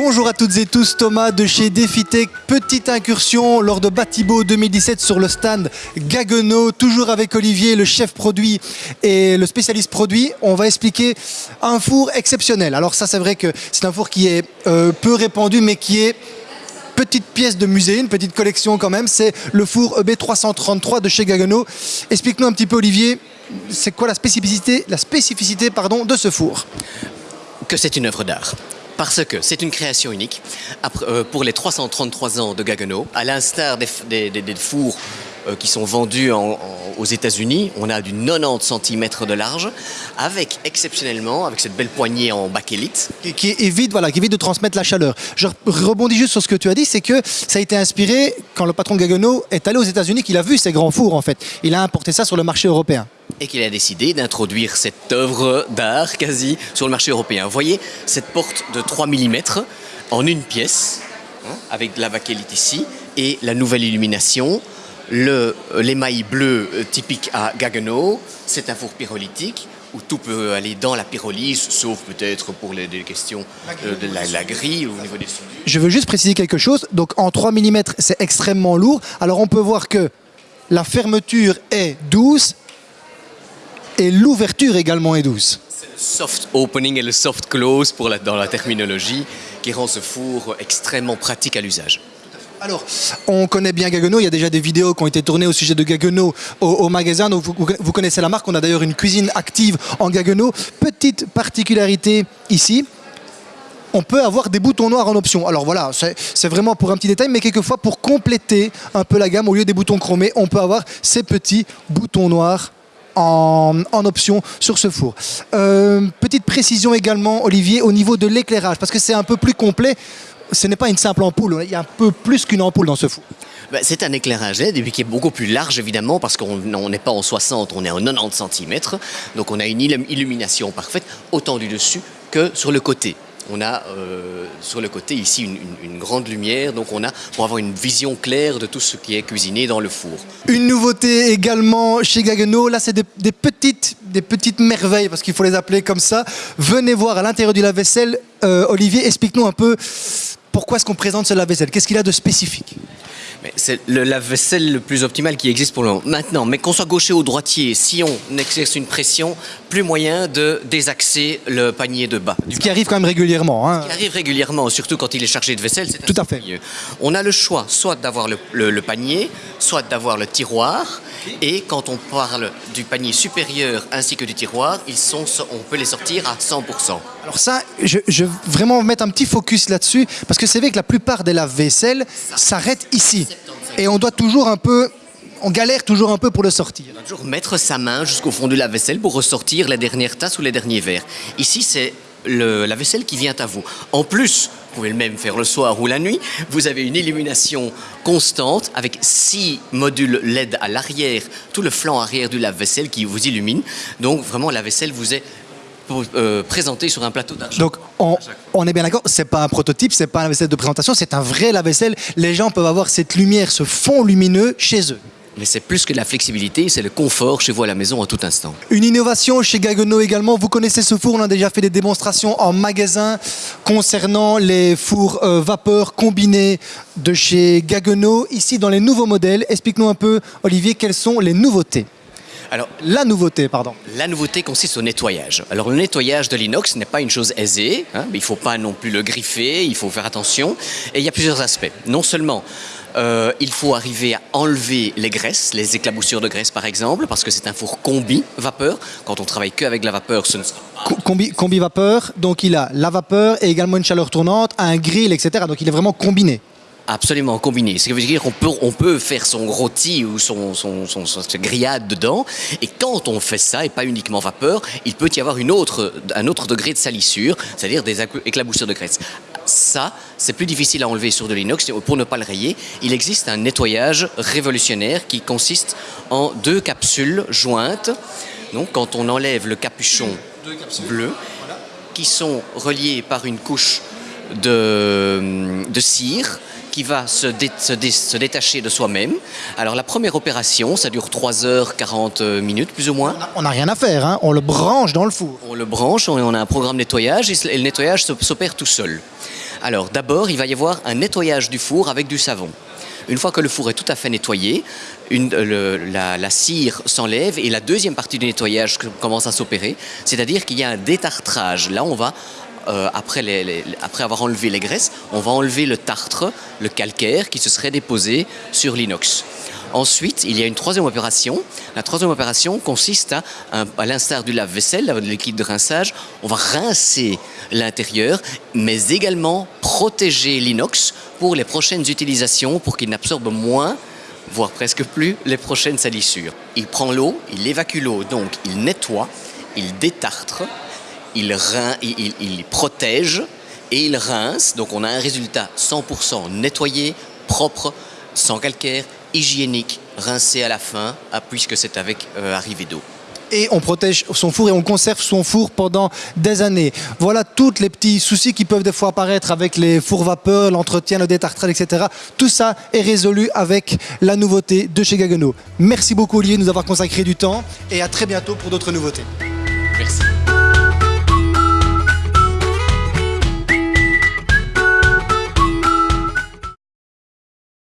Bonjour à toutes et tous, Thomas de chez Defitech. Petite incursion lors de Batibo 2017 sur le stand Gaggenau, toujours avec Olivier, le chef produit et le spécialiste produit. On va expliquer un four exceptionnel. Alors ça, c'est vrai que c'est un four qui est euh, peu répandu, mais qui est petite pièce de musée, une petite collection quand même. C'est le four EB333 de chez Gaggenau. Explique-nous un petit peu, Olivier, c'est quoi la spécificité, la spécificité pardon, de ce four? Que c'est une œuvre d'art parce que c'est une création unique euh, pour les 333 ans de Gaggenau, à l'instar des, fours euh, qui sont vendus aux États-Unis. On a du 90 cm de large, avec exceptionnellement, avec cette belle poignée en bakélite. Qui, qui, évite, voilà, qui évite de transmettre la chaleur. Je rebondis juste sur ce que tu as dit, c'est que ça a été inspiré quand le patron Gaggenau est allé aux États-Unis, qu'il a vu ces grands fours en fait. Il a importé ça sur le marché européen et qu'il a décidé d'introduire cette œuvre d'art quasi sur le marché européen. Vous voyez cette porte de 3 mm en une pièce, hein, avec la bakélite ici, et la nouvelle illumination, l'émail bleu euh, typique à Gaggenau, c'est un four pyrolytique où tout peut aller dans la pyrolyse, sauf peut-être pour les, questions euh, de la, grille au niveau des Je veux juste préciser quelque chose. Donc en 3 mm, c'est extrêmement lourd. Alors on peut voir que la fermeture est douce, et l'ouverture également est douce. C'est le soft opening et le soft close pour dans la terminologie qui rend ce four extrêmement pratique à l'usage. Alors, on connaît bien Gaggenau, il y a déjà des vidéos qui ont été tournées au sujet de Gaggenau au, magasin, donc vous, connaissez la marque, on a d'ailleurs une cuisine active en Gaggenau. Petite particularité ici, on peut avoir des boutons noirs en option. Alors voilà, c'est vraiment pour un petit détail, mais quelquefois pour compléter un peu la gamme, au lieu des boutons chromés, on peut avoir ces petits boutons noirs en, option sur ce four. Euh, petite précision également, Olivier, au niveau de l'éclairage, parce que c'est un peu plus complet. Ce n'est pas une simple ampoule, il y a un peu plus qu'une ampoule dans ce four. Ben, c'est un éclairage LED qui est beaucoup plus large évidemment parce qu'on n'est pas en 60, on est en 90 cm. Donc on a une illumination parfaite autant du dessus que sur le côté on a euh, sur le côté ici une, grande lumière, donc on a pour avoir une vision claire de tout ce qui est cuisiné dans le four. Une nouveauté également chez Gaggenau, là c'est des, petites, merveilles, parce qu'il faut les appeler comme ça. Venez voir à l'intérieur du lave-vaisselle, euh, Olivier, explique-nous un peu pourquoi est-ce qu'on présente ce lave-vaisselle, qu'est-ce qu'il a de spécifique? C'est le lave-vaisselle le plus optimal qui existe pour le moment. Maintenant, mais qu'on soit gaucher ou droitier, si on exerce une pression, plus moyen de désaxer le panier de bas. Ce qui arrive quand même régulièrement. Hein. Ce qui arrive régulièrement, surtout quand il est chargé de vaisselle. Tout à fait. On a le choix soit d'avoir le, panier, soit d'avoir le tiroir. Et quand on parle du panier supérieur ainsi que du tiroir, ils sont, on peut les sortir à 100%. Alors ça, je, je veux vraiment mettre un petit focus là-dessus, parce que c'est vrai que la plupart des lave-vaisselle s'arrêtent ici. Et on doit toujours un peu on galère toujours un peu pour le sortir. On doit toujours mettre sa main jusqu'au fond de la vaisselle pour ressortir les dernières tasses ou les derniers verres. Ici, c'est la vaisselle qui vient à vous. En plus, vous pouvez le même faire le soir ou la nuit, vous avez une illumination constante avec six modules LED à l'arrière, tout le flanc arrière du lave-vaisselle qui vous illumine. Donc vraiment, la vaisselle vous est euh, présenté sur un plateau d'argent. Donc on, est bien d'accord, c'est pas un prototype, c'est pas un lave-vaisselle de présentation, c'est un vrai lave-vaisselle. Les gens peuvent avoir cette lumière, ce fond lumineux chez eux. Mais c'est plus que la flexibilité, c'est le confort chez vous à la maison à tout instant. Une innovation chez Gaggenau également. Vous connaissez ce four, on a déjà fait des démonstrations en magasin concernant les fours euh, vapeur combinés de chez Gaggenau. Ici, dans les nouveaux modèles, explique-nous un peu, Olivier, quelles sont les nouveautés alors, la nouveauté, pardon. La nouveauté consiste au nettoyage. Alors, le nettoyage de l'inox n'est pas une chose aisée, hein, mais il ne faut pas non plus le griffer, il faut faire attention. Et il y a plusieurs aspects. Non seulement euh, il faut arriver à enlever les graisses, les éclaboussures de graisse par exemple, parce que c'est un four combi vapeur. Quand on travaille que avec la vapeur, ce ne sera pas... Combi, combi vapeur, donc il a la vapeur et également une chaleur tournante, un grill, etc. Donc il est vraiment combiné. Absolument, combiné. Ce qui veut dire qu'on peut, on peut faire son rôti ou son, son, son, grillade dedans. Et quand on fait ça, et pas uniquement vapeur, il peut y avoir une autre, un autre degré de salissure, c'est-à-dire des éclaboussures de graisse. Ça, c'est plus difficile à enlever sur de l'inox. Pour ne pas le rayer, il existe un nettoyage révolutionnaire qui consiste en deux capsules jointes. Donc, quand on enlève le capuchon bleu, qui sont reliées par une couche de, de cire, qui va se, se, détacher de soi-même. Alors la première opération, ça dure 3h40 minutes plus ou moins. On n'a rien à faire, hein. on le branche dans le four. On le branche, on a un programme nettoyage et le nettoyage s'opère tout seul. Alors d'abord, il va y avoir un nettoyage du four avec du savon. Une fois que le four est tout à fait nettoyé, une- le- la, la cire s'enlève et la deuxième partie du nettoyage commence à s'opérer, c'est-à-dire qu'il y a un détartrage. Là, on va, euh, après, avoir enlevé les graisses, on va enlever le tartre, le calcaire qui se serait déposé sur l'inox. Ensuite, il y a une troisième opération. La troisième opération consiste à, à l'instar du lave-vaisselle, le liquide de rinçage, on va rincer l'intérieur, mais également protéger l'inox pour les prochaines utilisations, pour qu'il n'absorbe moins, voire presque plus, les prochaines salissures. Il prend l'eau, il évacue l'eau, donc il nettoie, il détartre, il, rin- il, il- il protège et il rince. Donc on a un résultat 100% nettoyé, propre, sans calcaire, hygiénique, rincé à la fin, puisque c'est avec euh, arrivée d'eau. et on protège son four et on conserve son four pendant des années. Voilà tous les petits soucis qui peuvent des fois apparaître avec les fours vapeur, l'entretien, le détartrage, etc. Tout ça est résolu avec la nouveauté de chez Gaggenau. Merci beaucoup Olivier de nous avoir consacré du temps et à très bientôt pour d'autres nouveautés. Merci.